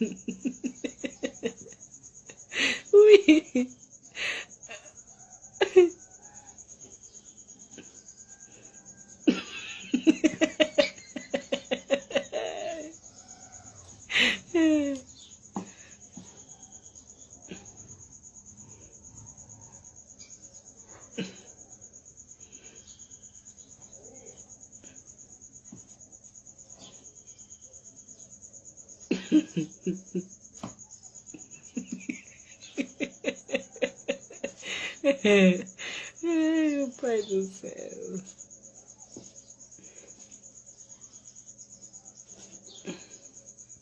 Uy. Ui. Meu pai do céu.